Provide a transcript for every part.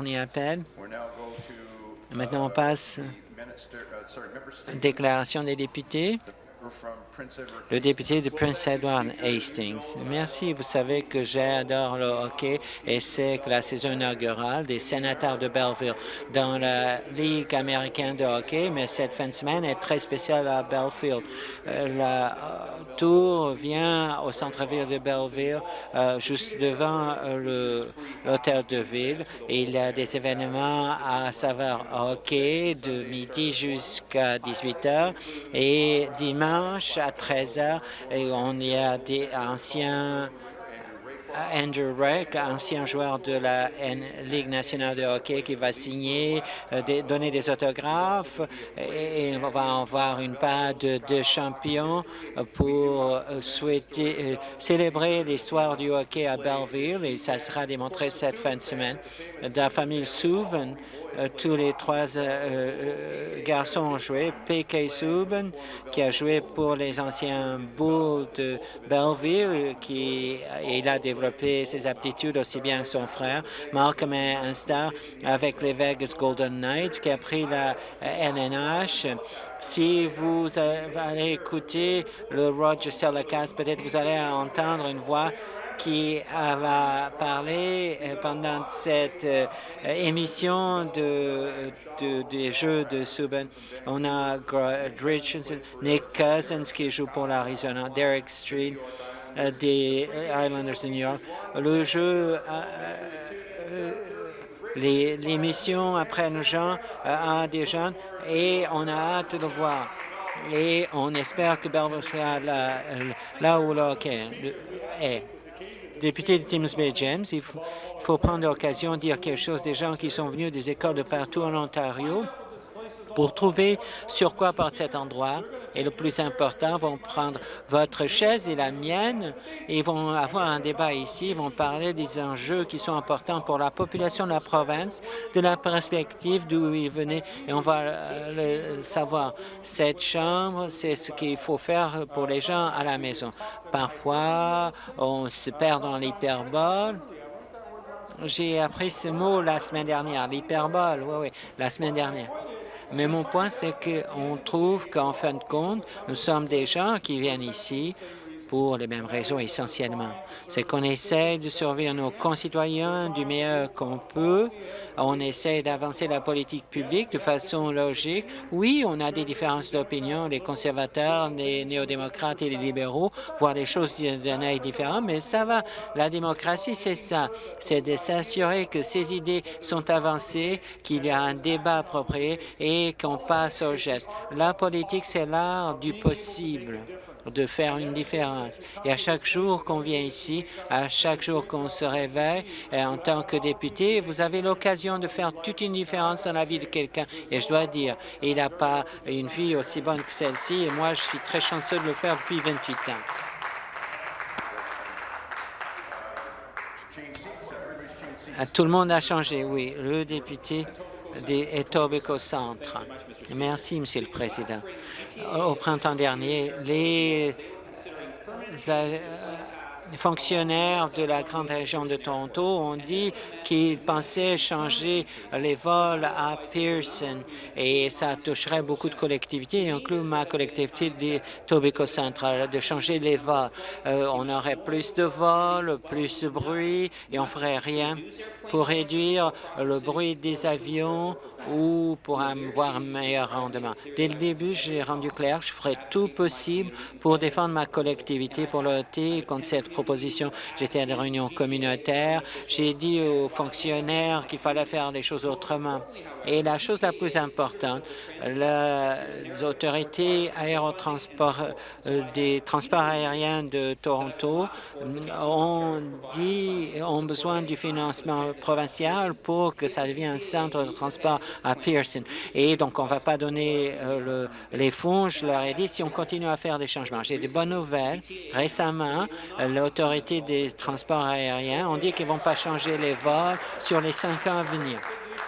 Dernier appel. Maintenant, on passe déclaration des députés. Le député de Prince Edward Hastings. Merci. Vous savez que j'adore le hockey et c'est la saison inaugurale des sénateurs de Belleville dans la Ligue américaine de hockey, mais cette fin de semaine est très spéciale à Bellefield. Euh, la euh, tour vient au centre-ville de Belleville, euh, juste devant l'hôtel de ville. Il y a des événements à savoir hockey de midi jusqu'à 18 heures et dimanche à 13 h et on y a des anciens Andrew Reck, ancien joueur de la Ligue nationale de hockey, qui va signer, euh, donner des autographes et, on va avoir une part de, champions pour euh, souhaiter célébrer l'histoire du hockey à Belleville et ça sera démontré cette fin de semaine. De la famille Souven, euh, tous les trois euh, euh, garçons ont joué. P.K. Subban, qui a joué pour les anciens Bulls de Belleville, qui il a développé ses aptitudes aussi bien que son frère. Malcolm est un star avec les Vegas Golden Knights, qui a pris la NNH. Si vous allez écouter le Roger Telecast, peut-être vous allez entendre une voix qui va parler euh, pendant cette euh, émission de, des Jeux de Subban. On a Richardson, Nick Cousins qui joue pour l'Arizona, Derek Street euh, des Islanders de New York. Le jeu l'émission après nos gens à des jeunes et on a hâte de voir. Et on espère que Belleville sera là, où le est député de Tims Bay James, il faut, prendre l'occasion de dire quelque chose des gens qui sont venus des écoles de partout en Ontario pour trouver sur quoi porte cet endroit. Et le plus important, vont prendre votre chaise et la mienne et vont avoir un débat ici, ils vont parler des enjeux qui sont importants pour la population de la province, de la perspective d'où ils venaient, et on va le savoir. Cette chambre, c'est ce qu'il faut faire pour les gens à la maison. Parfois, on se perd dans l'hyperbole, j'ai appris ce mot la semaine dernière, l'hyperbole, oui, oui, la semaine dernière. Mais mon point, c'est qu'on trouve qu'en fin de compte, nous sommes des gens qui viennent ici pour les mêmes raisons essentiellement. C'est qu'on essaie de surveiller nos concitoyens du meilleur qu'on peut. On essaie d'avancer la politique publique de façon logique. Oui, on a des différences d'opinion, les conservateurs, les néo-démocrates et les libéraux voient les choses d'un œil différent, mais ça va. La démocratie, c'est ça. C'est de s'assurer que ces idées sont avancées, qu'il y a un débat approprié et qu'on passe au geste. La politique, c'est l'art du possible de faire une différence. Et à chaque jour qu'on vient ici, à chaque jour qu'on se réveille, en tant que député, vous avez l'occasion de faire toute une différence dans la vie de quelqu'un. Et je dois dire, il n'a pas une vie aussi bonne que celle-ci, et moi, je suis très chanceux de le faire depuis 28 ans. Tout le monde a changé, oui. Le député des Etobicoke Centre. Merci, Monsieur le Président. Au printemps dernier, les euh, les fonctionnaires de la grande région de Toronto ont dit qu'ils pensaient changer les vols à Pearson et ça toucherait beaucoup de collectivités, inclus ma collectivité de Tobico Central, de changer les vols. Euh, on aurait plus de vols, plus de bruit et on ferait rien pour réduire le bruit des avions ou pour avoir un meilleur rendement. Dès le début, j'ai rendu clair, je ferai tout possible pour défendre ma collectivité, pour lutter contre cette proposition. J'étais à des réunions communautaires, j'ai dit aux fonctionnaires qu'il fallait faire les choses autrement. Et la chose la plus importante, les autorités aérotransport euh, des transports aériens de Toronto ont dit ont besoin du financement provincial pour que ça devienne un centre de transport à Pearson. Et donc, on ne va pas donner euh, les fonds. Je leur ai dit, si on continue à faire des changements. J'ai des bonnes nouvelles. Récemment, l'autorité des transports aériens ont dit qu'ils ne vont pas changer les vols sur les cinq ans à venir.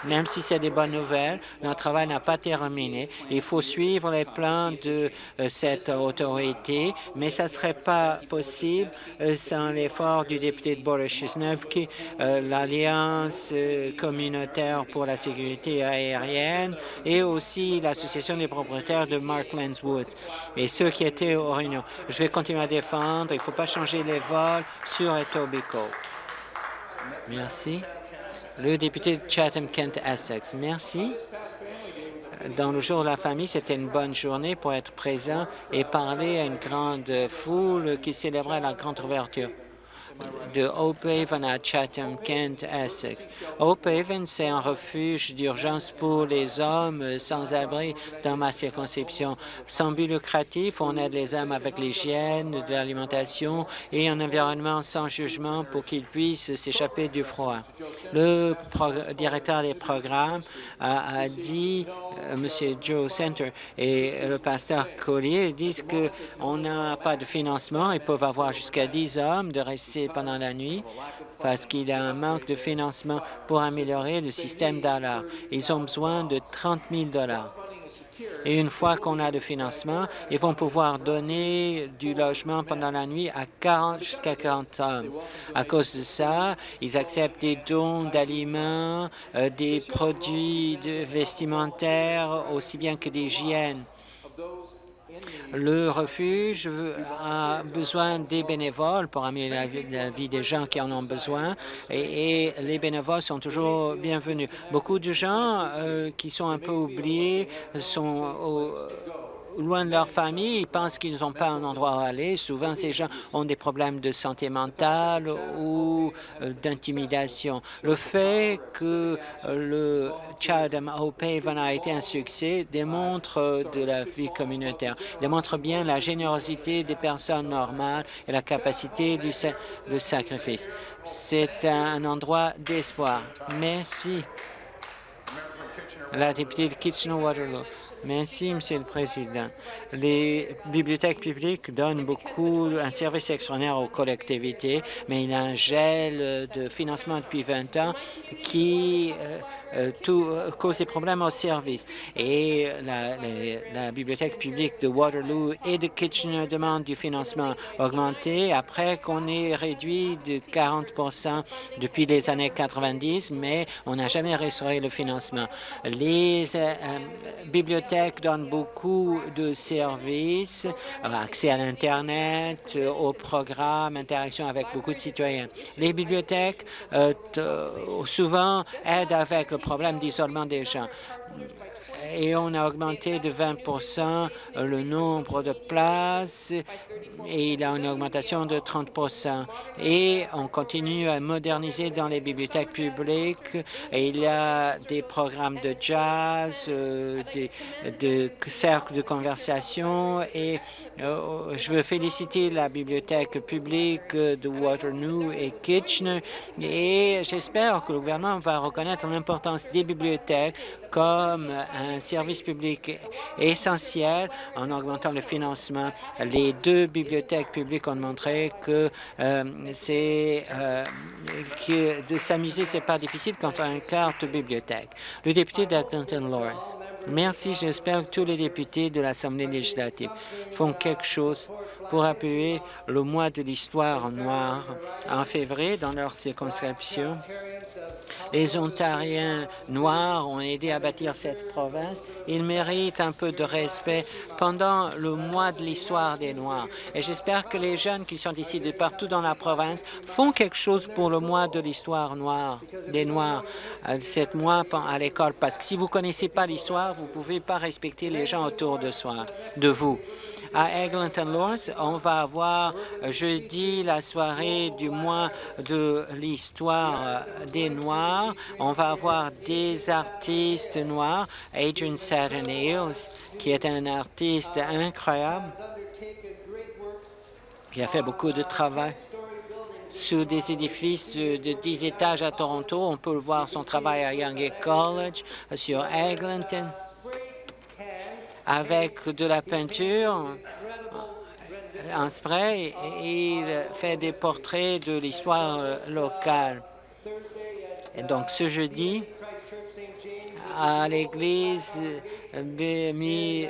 Même si c'est des bonnes nouvelles, notre travail n'a pas terminé. Il faut suivre les plans de euh, cette autorité, mais ça ne serait pas possible euh, sans l'effort du député de Boris qui euh, l'Alliance communautaire pour la sécurité aérienne et aussi l'Association des propriétaires de Marklands Woods et ceux qui étaient aux réunions. Je vais continuer à défendre. Il ne faut pas changer les vols sur Etobicoke. Merci. Le député de Chatham-Kent-Essex. Merci. Dans le jour de la famille, c'était une bonne journée pour être présent et parler à une grande foule qui célébrait la grande ouverture de Hope Haven à Chatham, Kent, Essex. Haven, c'est un refuge d'urgence pour les hommes sans-abri dans ma circonscription. Sans but lucratif, on aide les hommes avec l'hygiène, de l'alimentation et un environnement sans jugement pour qu'ils puissent s'échapper du froid. Le directeur des programmes a, dit, euh, M. Joe Center et le pasteur Collier disent qu'on n'a pas de financement, ils peuvent avoir jusqu'à 10 hommes de rester pendant la nuit parce qu'il y a un manque de financement pour améliorer le système d'alarme. Ils ont besoin de 30 000 et une fois qu'on a le financement, ils vont pouvoir donner du logement pendant la nuit à 40 jusqu'à 40 hommes. À cause de ça, ils acceptent des dons d'aliments, euh, des produits vestimentaires, aussi bien que d'hygiène. Le refuge a besoin des bénévoles pour améliorer la vie, des gens qui en ont besoin et, les bénévoles sont toujours bienvenus. Beaucoup de gens euh, qui sont un peu oubliés sont au, loin de leur famille, ils pensent qu'ils n'ont pas un endroit où aller. Souvent, ces gens ont des problèmes de santé mentale ou euh, d'intimidation. Le fait que euh, le Chatham Haven a été un succès démontre euh, de la vie communautaire, démontre bien la générosité des personnes normales et la capacité du de sacrifice. C'est un endroit d'espoir. Merci. La députée de Kitchener-Waterloo. Merci, Monsieur le Président. Les bibliothèques publiques donnent beaucoup, un service extraordinaire aux collectivités, mais il y a un gel de financement depuis 20 ans qui euh, euh, euh, cause des problèmes au service. Et la, bibliothèque publique de Waterloo et de Kitchener demande du financement augmenté après qu'on ait réduit de 40% depuis les années 90, mais on n'a jamais restauré le financement. Les bibliothèques donnent beaucoup de services, accès à l'Internet, aux programmes, interaction avec beaucoup de citoyens. Les bibliothèques souvent aident avec le problème d'isolement des gens et on a augmenté de 20 le nombre de places et il y a une augmentation de 30% Et on continue à moderniser dans les bibliothèques publiques. Il y a des programmes de jazz, euh, des, de cercles de conversation. Et euh, je veux féliciter la bibliothèque publique de Waterloo et Kitchener. Et j'espère que le gouvernement va reconnaître l'importance des bibliothèques comme un service public essentiel en augmentant le financement. Les deux bibliothèques publiques ont montré que euh, euh, que de s'amuser, c'est pas difficile quand on a une carte bibliothèque. Le député d'Atherton Lawrence. Merci. J'espère que tous les députés de l'Assemblée législative font quelque chose pour appuyer le mois de l'histoire noire en février dans leur circonscription. Les Ontariens noirs ont aidé à bâtir cette province. Ils méritent un peu de respect pendant le mois de l'histoire des Noirs. Et j'espère que les jeunes qui sont ici de partout dans la province font quelque chose pour le mois de l'histoire noire, des Noirs, euh, cette mois à l'école. Parce que si vous ne connaissez pas l'histoire, vous ne pouvez pas respecter les gens autour de, soi, de vous. À Eglinton Lawrence, on va avoir jeudi la soirée du mois de l'histoire euh, des Noirs. On va avoir des artistes noirs, Adrian Saturn qui est un artiste incroyable, qui a fait beaucoup de travail sous des édifices de 10 étages à Toronto. On peut voir son travail à Young College, sur Eglinton avec de la peinture en spray il fait des portraits de l'histoire locale. Donc, ce jeudi, à l'église BMI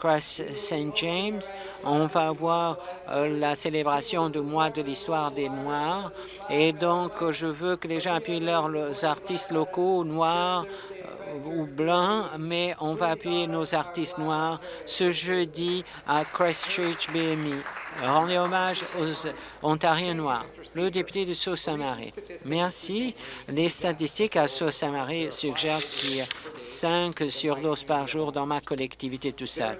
Cross St. James. On va avoir la célébration du mois de l'histoire des Noirs. Et donc, je veux que les gens appuient leurs artistes locaux noirs ou blancs, mais on va appuyer nos artistes noirs ce jeudi à Christchurch BMI. Rendez hommage aux Ontariens noirs. Le député de Sault-Saint-Marie. Merci. Les statistiques à Sault-Saint-Marie suggèrent qu'il y a 5 surdoses par jour dans ma collectivité tout ça.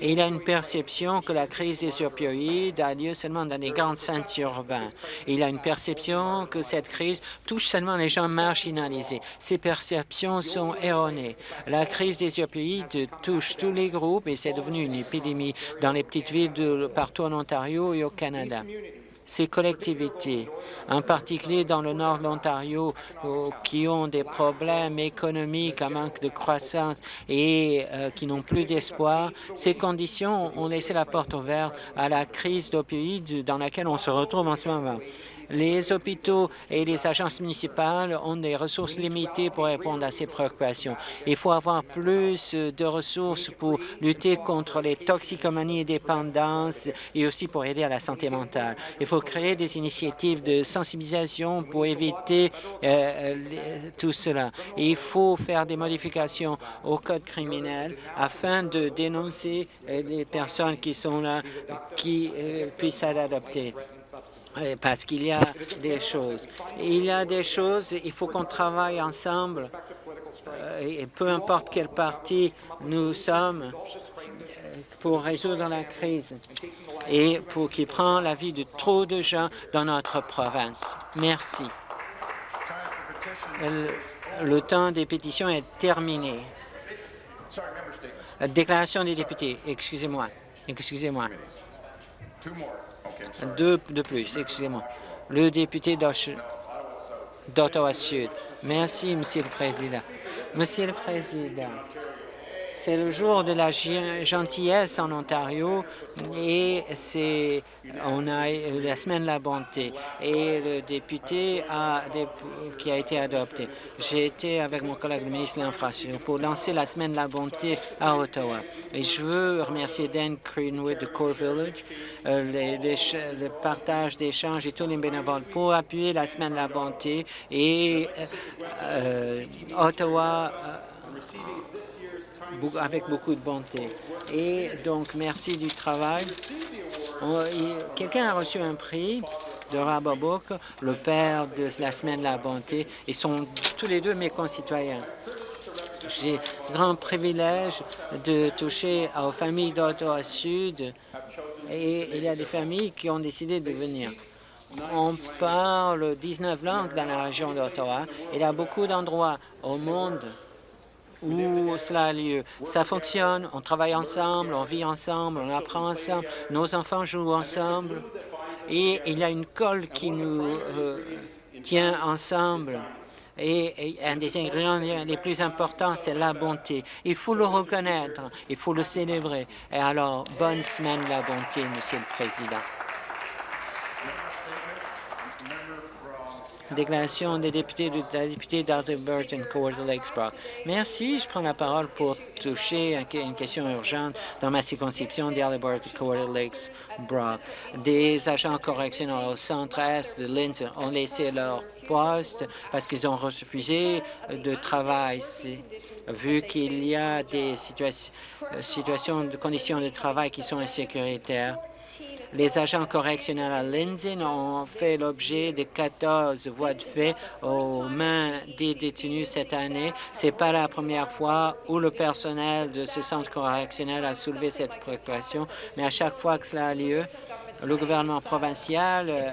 il y a une perception que la crise des opioïdes a lieu seulement dans les grands centres urbains. Il a une perception que cette crise touche seulement les gens marginalisés. Ces perceptions sont erronées. La crise des opioïdes touche tous les groupes et c'est devenu une épidémie dans les petites villes de partout en Ontario et au Canada. Ces collectivités, en particulier dans le nord de l'Ontario, qui ont des problèmes économiques, un manque de croissance et euh, qui n'ont plus d'espoir, ces conditions ont laissé la porte ouverte à la crise d'opioïdes dans laquelle on se retrouve en ce moment. Les hôpitaux et les agences municipales ont des ressources limitées pour répondre à ces préoccupations. Il faut avoir plus de ressources pour lutter contre les toxicomanies et dépendances et aussi pour aider à la santé mentale. Il faut créer des initiatives de sensibilisation pour éviter euh, tout cela. il faut faire des modifications au code criminel afin de dénoncer euh, les personnes qui sont là, qui euh, puissent être adoptées parce qu'il y a des choses. Il y a des choses, il faut qu'on travaille ensemble, euh, et peu importe quel parti nous sommes, euh, pour résoudre la crise et pour qui prend la vie de trop de gens dans notre province. Merci. Le temps des pétitions est terminé. Déclaration des députés. Excusez-moi. Excusez-moi. Deux de plus, excusez-moi. Le député d'Ottawa-Sud. Merci, Monsieur le Président. Monsieur le Président, c'est le jour de la gentillesse en Ontario et c'est on a la semaine de la bonté et le député a qui a été adopté. J'ai été avec mon collègue le ministre de l'Infrastructure pour lancer la semaine de la bonté à Ottawa. Et je veux remercier Dan Greenwood de Core Village, euh, le partage d'échanges et tous les bénévoles pour appuyer la semaine de la bonté et euh, euh, Ottawa avec beaucoup de bonté. Et donc, merci du travail. Quelqu'un a reçu un prix de Rabobook, le père de la Semaine de la Bonté. Ils sont tous les deux mes concitoyens. J'ai grand privilège de toucher aux familles d'Ottawa Sud et il y a des familles qui ont décidé de venir. On parle 19 langues dans la région d'Ottawa. Il y a beaucoup d'endroits au monde où cela a lieu. Ça fonctionne, on travaille ensemble, on vit ensemble, on apprend ensemble, nos enfants jouent ensemble et il y a une colle qui nous euh, tient ensemble. Et, un des ingrédients les plus importants, c'est la bonté. Il faut le reconnaître, il faut le célébrer. Et alors, bonne semaine la bonté, Monsieur le Président. Déclaration des députés de la députée d'Arthur-Burton, Lakes Brock. Merci. Je prends la parole pour toucher une question urgente dans ma circonscription d'Arthur-Burton, Lakes Brock. Des agents correctionnels au centre-est de Lindsay ont laissé leur poste parce qu'ils ont refusé de travail. Vu qu'il y a des situations de conditions de travail qui sont insécuritaires, les agents correctionnels à Lindsay ont fait l'objet de 14 voies de fait aux mains des détenus cette année. Ce n'est pas la première fois où le personnel de ce centre correctionnel a soulevé cette préoccupation, mais à chaque fois que cela a lieu, le gouvernement provincial euh,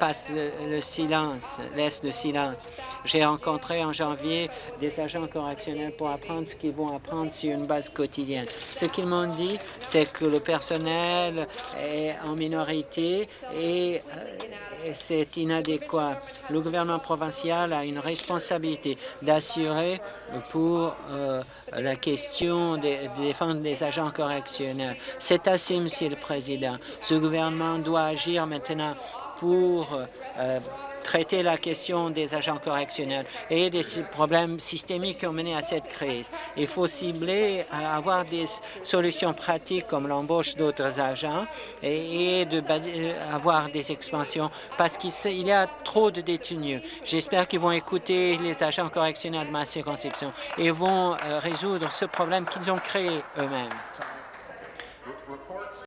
passe le, silence, laisse le silence. J'ai rencontré en janvier des agents correctionnels pour apprendre ce qu'ils vont apprendre sur une base quotidienne. Ce qu'ils m'ont dit, c'est que le personnel est en minorité et euh, c'est inadéquat. Le gouvernement provincial a une responsabilité d'assurer pour euh, la question de, défendre les agents correctionnels. C'est assez, Monsieur le Président. Ce gouvernement doit agir maintenant pour euh, traiter la question des agents correctionnels et des problèmes systémiques qui ont mené à cette crise. Il faut cibler, euh, avoir des solutions pratiques comme l'embauche d'autres agents et, de euh, avoir des expansions parce qu'il y a trop de détenus. J'espère qu'ils vont écouter les agents correctionnels de ma circonscription et vont résoudre ce problème qu'ils ont créé eux-mêmes.